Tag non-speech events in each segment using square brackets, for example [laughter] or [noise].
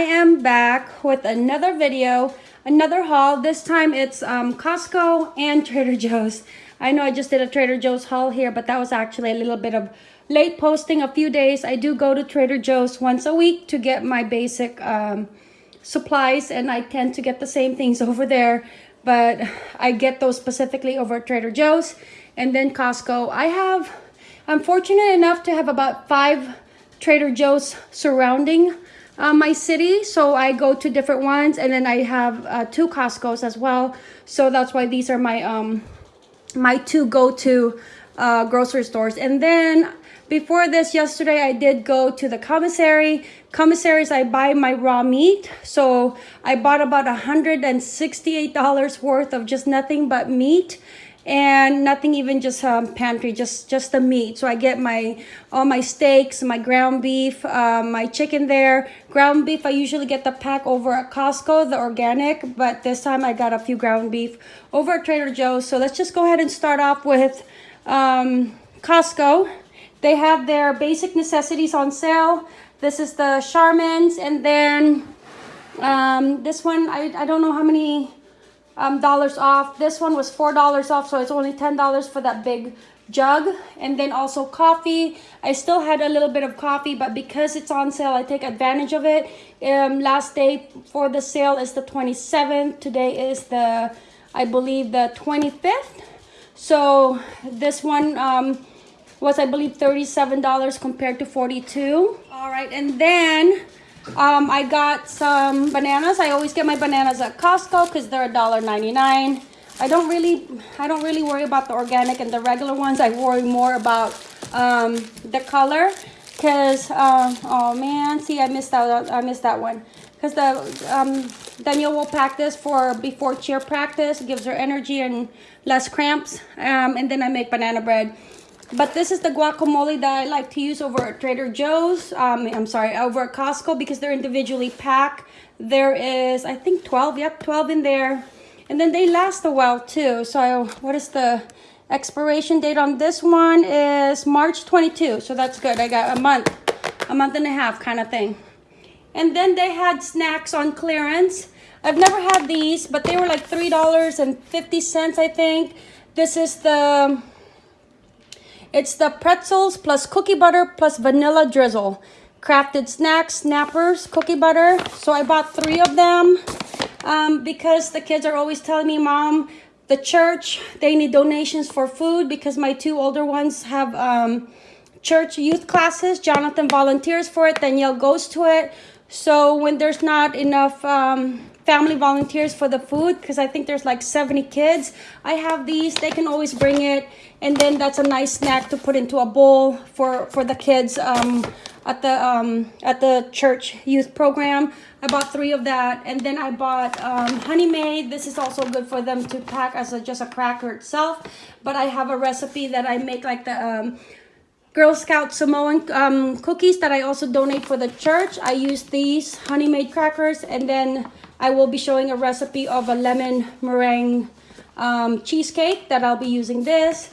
am back with another video, another haul. This time it's um, Costco and Trader Joe's. I know I just did a Trader Joe's haul here, but that was actually a little bit of late posting a few days. I do go to Trader Joe's once a week to get my basic um, supplies and I tend to get the same things [laughs] over there, but I get those specifically over at Trader Joe's and then Costco. I have, I'm fortunate enough to have about five Trader Joe's surrounding uh, my city. So I go to different ones and then I have uh, two Costco's as well. So that's why these are my, um, my two go-to uh, grocery stores. And then before this yesterday, I did go to the commissary. Commissaries, I buy my raw meat. So I bought about $168 worth of just nothing but meat and nothing even just um, pantry just just the meat. So i get my all my steaks my ground beef um, my chicken there. Ground beef i usually get the pack over at costco the organic but this time i got a few ground beef over at trader joe's. So let's just go ahead and start off with um, costco. They have their basic necessities on sale. This is the charmins and then um, this one I, I don't know how many um, dollars off. This one was $4 off, so it's only $10 for that big jug. And then also coffee. I still had a little bit of coffee, but because it's on sale, I take advantage of it. Um, last day for the sale is the 27th. Today is the, I believe, the 25th. So this one um, was, I believe, $37 compared to 42 All right, and then um, I got some bananas. I always get my bananas at Costco because they're $1.99. I don't really, I don't really worry about the organic and the regular ones. I worry more about um, the color because, um, oh man, see, I missed out. I missed that one because the um, Danielle will pack this for before cheer practice. It gives her energy and less cramps. Um, and then I make banana bread. But this is the guacamole that I like to use over at Trader Joe's. Um, I'm sorry, over at Costco because they're individually packed. There is, I think 12, yep, 12 in there. And then they last a while too. So what is the expiration date on this one is March 22. So that's good. I got a month, a month and a half kind of thing. And then they had snacks on clearance. I've never had these, but they were like $3.50, I think. This is the it's the pretzels plus cookie butter plus vanilla drizzle. Crafted snacks, snappers, cookie butter. So I bought three of them um, because the kids are always telling me, Mom, the church, they need donations for food because my two older ones have um, church youth classes. Jonathan volunteers for it. Danielle goes to it. So when there's not enough um, family volunteers for the food because I think there's like 70 kids. I have these. They can always bring it. And then that's a nice snack to put into a bowl for, for the kids um, at the um, at the church youth program. I bought three of that. And then I bought um, Honey Maid. This is also good for them to pack as a, just a cracker itself. But I have a recipe that I make like the... Um, Girl Scout Samoan um, cookies that I also donate for the church. I use these Honey Maid crackers and then I will be showing a recipe of a lemon meringue um, cheesecake that I'll be using this.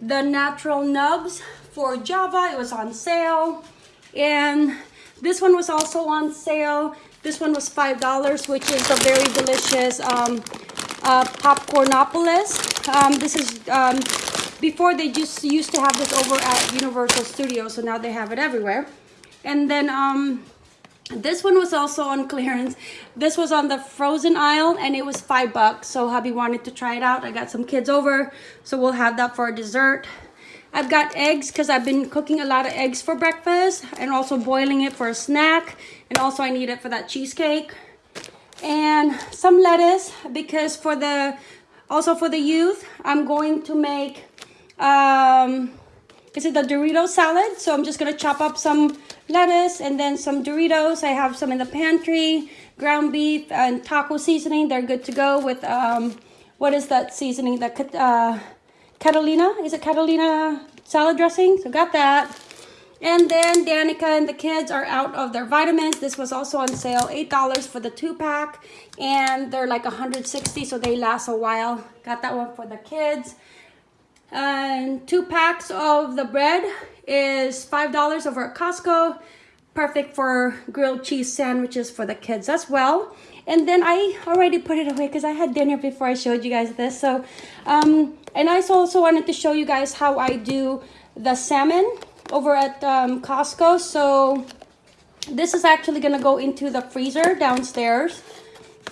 The natural nubs for Java, it was on sale. And this one was also on sale. This one was $5, which is a very delicious um, uh, Popcornopolis. Um, this is, um, before they just used to have this over at Universal Studios, so now they have it everywhere. And then um, this one was also on clearance. This was on the frozen aisle and it was five bucks. So hubby wanted to try it out. I got some kids over, so we'll have that for a dessert. I've got eggs because I've been cooking a lot of eggs for breakfast and also boiling it for a snack. And also I need it for that cheesecake. And some lettuce because for the, also for the youth, I'm going to make, um, is it the Dorito salad? So I'm just going to chop up some lettuce and then some Doritos. I have some in the pantry, ground beef and taco seasoning. They're good to go with, um, what is that seasoning? The uh, Catalina, is it Catalina salad dressing? So got that. And then Danica and the kids are out of their vitamins. This was also on sale, $8 for the two pack. And they're like 160, so they last a while. Got that one for the kids. And two packs of the bread is $5 over at Costco. perfect for grilled cheese sandwiches for the kids as well. And then I already put it away because I had dinner before I showed you guys this. So, um, and I also wanted to show you guys how I do the salmon over at um, Costco. So this is actually going to go into the freezer downstairs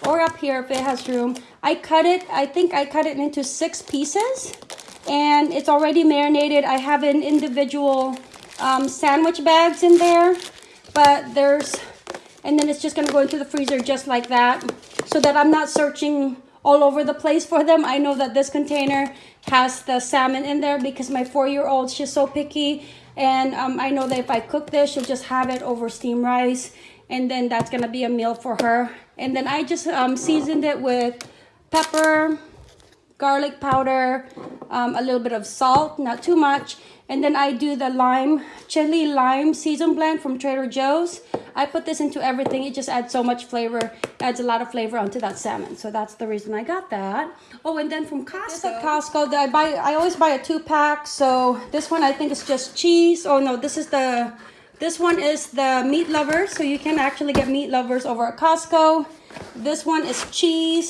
or up here if it has room. I cut it, I think I cut it into six pieces and it's already marinated. I have an individual um, sandwich bags in there, but there's, and then it's just gonna go into the freezer just like that so that I'm not searching all over the place for them. I know that this container has the salmon in there because my four-year-old, she's so picky. And um, I know that if I cook this, she'll just have it over steamed rice. And then that's gonna be a meal for her. And then I just um, seasoned it with pepper, garlic powder, um, a little bit of salt, not too much. And then I do the lime, chili lime season blend from Trader Joe's. I put this into everything. It just adds so much flavor, adds a lot of flavor onto that salmon. So that's the reason I got that. Oh, and then from Costco. This at Costco, I buy. I always buy a two pack. So this one I think is just cheese. Oh no, this is the, this one is the meat lovers. So you can actually get meat lovers over at Costco. This one is cheese.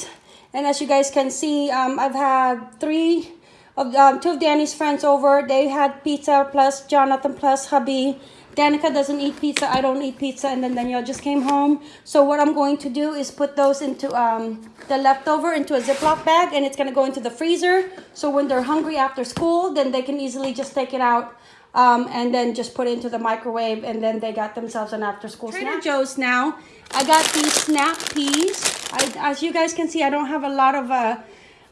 And as you guys can see, um, I've had three of um, two of Danny's friends over. They had pizza plus Jonathan plus hubby. Danica doesn't eat pizza. I don't eat pizza. And then Danielle just came home. So what I'm going to do is put those into um, the leftover into a Ziploc bag. And it's going to go into the freezer. So when they're hungry after school, then they can easily just take it out um, and then just put it into the microwave. And then they got themselves an after school Trader snack. Joe's now. I got these snap peas. I, as you guys can see, I don't have a lot of uh,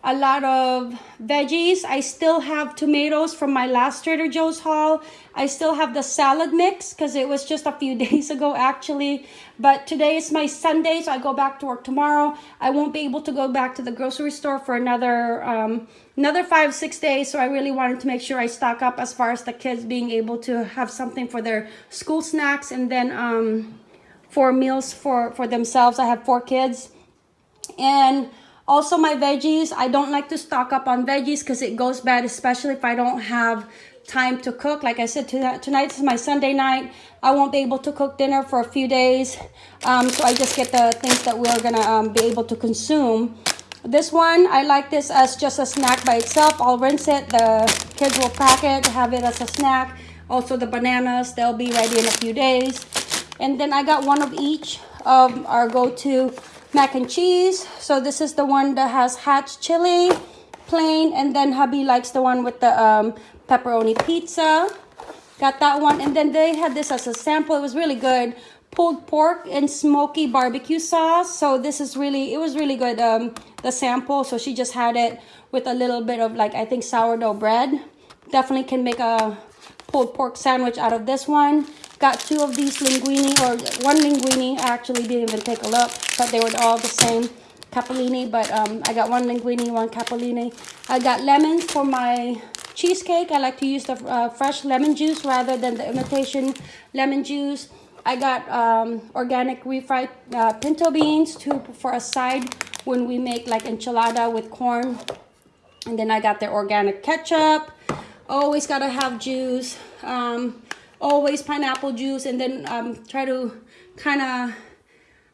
a lot of veggies. I still have tomatoes from my last Trader Joe's haul. I still have the salad mix because it was just a few [laughs] days ago actually. But today is my Sunday, so I go back to work tomorrow. I won't be able to go back to the grocery store for another um, another five, six days. So I really wanted to make sure I stock up as far as the kids being able to have something for their school snacks and then um, for meals for, for themselves. I have four kids. And also my veggies, I don't like to stock up on veggies because it goes bad, especially if I don't have time to cook. Like I said, tonight is my Sunday night. I won't be able to cook dinner for a few days. Um, so I just get the things that we're going to um, be able to consume. This one, I like this as just a snack by itself. I'll rinse it. The kids will pack it, have it as a snack. Also the bananas, they'll be ready in a few days. And then I got one of each of our go-to mac and cheese. So this is the one that has hatch chili, plain, and then hubby likes the one with the um, pepperoni pizza. Got that one. And then they had this as a sample. It was really good. Pulled pork and smoky barbecue sauce. So this is really, it was really good, um, the sample. So she just had it with a little bit of like, I think sourdough bread. Definitely can make a pulled pork sandwich out of this one. Got two of these linguini, or one linguini. I actually didn't even take a look, but they were all the same capellini. But um, I got one linguini, one capellini. I got lemons for my cheesecake. I like to use the uh, fresh lemon juice rather than the imitation lemon juice. I got um, organic refried uh, pinto beans to for a side when we make like enchilada with corn. And then I got the organic ketchup. Always gotta have juice. Um, always pineapple juice and then um, try to kind of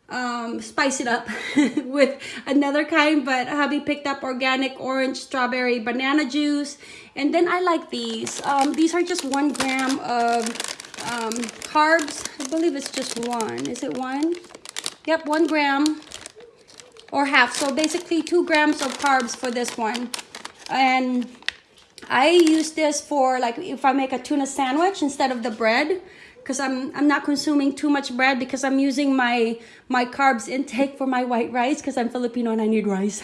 um, spice it up [laughs] with another kind but hubby picked up organic orange strawberry banana juice? And then I like these. Um, these are just one gram of um, carbs. I believe it's just one. Is it one? Yep one gram or half. So basically two grams of carbs for this one. And I use this for like if I make a tuna sandwich instead of the bread because I'm I'm not consuming too much bread because I'm using my my carbs intake for my white rice because I'm Filipino and I need rice.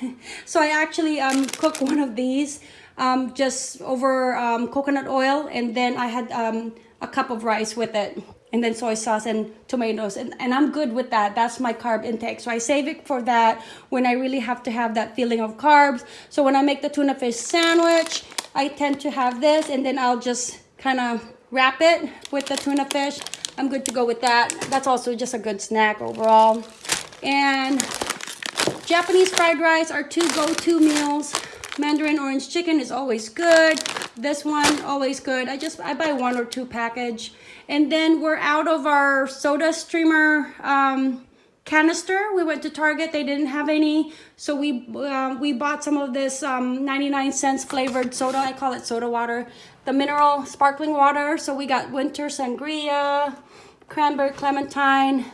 [laughs] so I actually um, cook one of these um, just over um, coconut oil and then I had um, a cup of rice with it and then soy sauce and tomatoes and, and i'm good with that. That's my carb intake. So i save it for that when i really have to have that feeling of carbs. So when i make the tuna fish sandwich i tend to have this and then i'll just kind of wrap it with the tuna fish. I'm good to go with that. That's also just a good snack overall. And japanese fried rice are two go-to meals. Mandarin orange chicken is always good This one, always good. I just, I buy one or two package. And then we're out of our soda streamer um, canister. We went to Target, they didn't have any. So we uh, we bought some of this um, 99 cents flavored soda. I call it soda water. The mineral sparkling water. So we got winter sangria, cranberry clementine,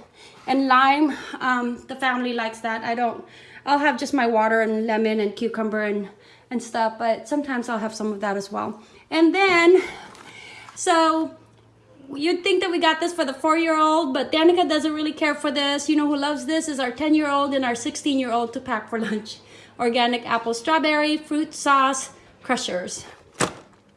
and lime. Um, the family likes that. I don't, I'll have just my water and lemon and cucumber and, and stuff, but sometimes I'll have some of that as well. And then, so you'd think that we got this for the four-year-old, but Danica doesn't really care for this. You know who loves this is our 10-year-old and our 16-year-old to pack for lunch. [laughs] Organic apple strawberry, fruit sauce, crushers.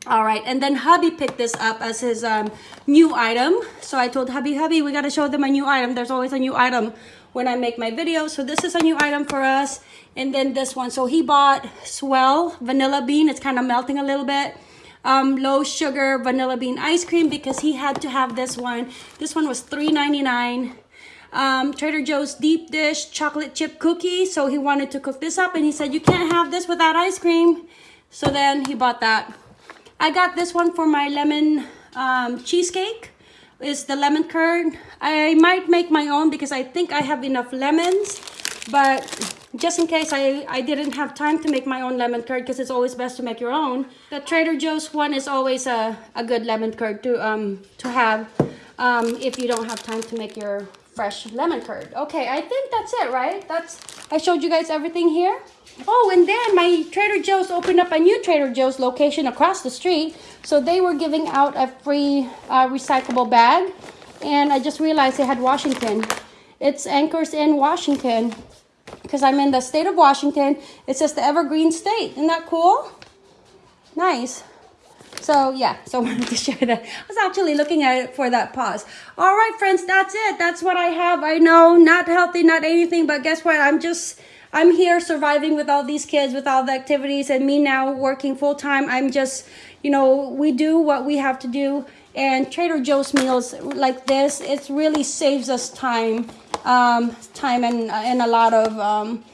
All right, and then hubby picked this up as his um, new item. So I told hubby, hubby, we gotta show them a new item. There's always a new item when I make my videos. So this is a new item for us. And then this one, so he bought Swell Vanilla Bean. It's kind of melting a little bit. Um, low sugar vanilla bean ice cream because he had to have this one. This one was $3.99. Um, Trader Joe's deep dish chocolate chip cookie. So he wanted to cook this up and he said, you can't have this without ice cream. So then he bought that. I got this one for my lemon um, cheesecake. Is the lemon curd. I might make my own because I think I have enough lemons. But just in case I, I didn't have time to make my own lemon curd because it's always best to make your own. The Trader Joe's one is always a, a good lemon curd to, um, to have um, if you don't have time to make your fresh lemon curd. Okay, I think that's it, right? That's I showed you guys everything here. Oh, and then my Trader Joe's opened up a new Trader Joe's location across the street. So they were giving out a free uh, recyclable bag. And I just realized they had Washington. It's Anchors in Washington. Because I'm in the state of Washington. It says the Evergreen State. Isn't that cool? Nice. So yeah, so [laughs] I wanted to share that. I was actually looking at it for that pause. All right, friends, that's it. That's what I have. I know, not healthy, not anything, but guess what? I'm just I'm here surviving with all these kids, with all the activities, and me now working full time. I'm just, you know, we do what we have to do. And Trader Joe's meals like this, it really saves us time, um, time and, and a lot of um,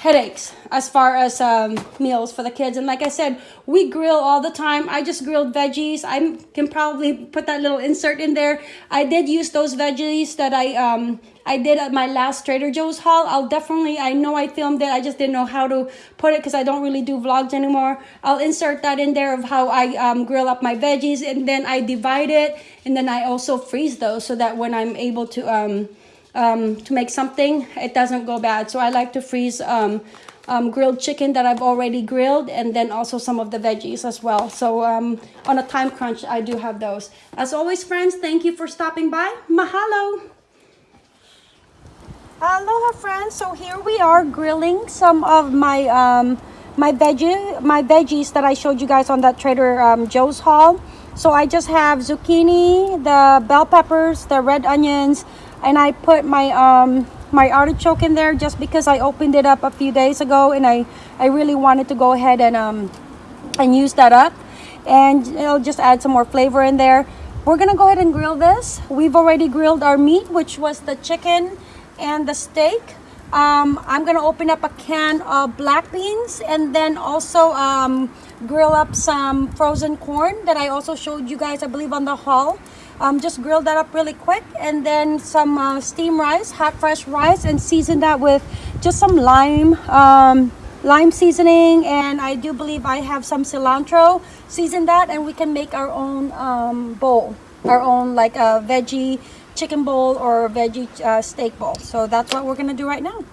headaches as far as um, meals for the kids. And like I said, we grill all the time. I just grilled veggies. I can probably put that little insert in there. I did use those veggies that I um, I did at my last Trader Joe's haul. I'll definitely, I know I filmed it. I just didn't know how to put it because I don't really do vlogs anymore. I'll insert that in there of how I um, grill up my veggies and then I divide it. And then I also freeze those so that when I'm able to, um, um, to make something, it doesn't go bad. So I like to freeze um, um, grilled chicken that I've already grilled and then also some of the veggies as well. So um, on a time crunch, I do have those. As always, friends, thank you for stopping by. Mahalo! Aloha friends, so here we are grilling some of my um, my veggie my veggies that I showed you guys on that Trader um, Joe's haul. So I just have zucchini, the bell peppers, the red onions, and I put my um, my artichoke in there just because I opened it up a few days ago and I, I really wanted to go ahead and um, and use that up and it'll just add some more flavor in there. We're gonna go ahead and grill this. We've already grilled our meat, which was the chicken and the steak. Um, I'm gonna open up a can of black beans and then also um, grill up some frozen corn that I also showed you guys, I believe, on the haul. Um, just grill that up really quick and then some uh, steam rice, hot fresh rice, and season that with just some lime, um, lime seasoning, and I do believe I have some cilantro. Season that, and we can make our own um, bowl, our own like a uh, veggie chicken bowl or veggie uh, steak bowl. So that's what we're gonna do right now.